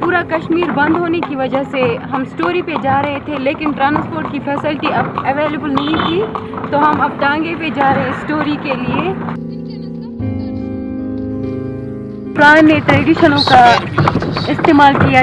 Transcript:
पूरा कश्मीर बंद होने की वजह से हम स्टोरी पे जा रहे थे, लेकिन ट्रांसपोर्ट की फैसिलिटी अब अवेलेबल नहीं थी तो हम अब टांगे पे जा रहे हैं स्टोरी के लिए। पुराने ट्रेडिशनों का इस्तेमाल किया।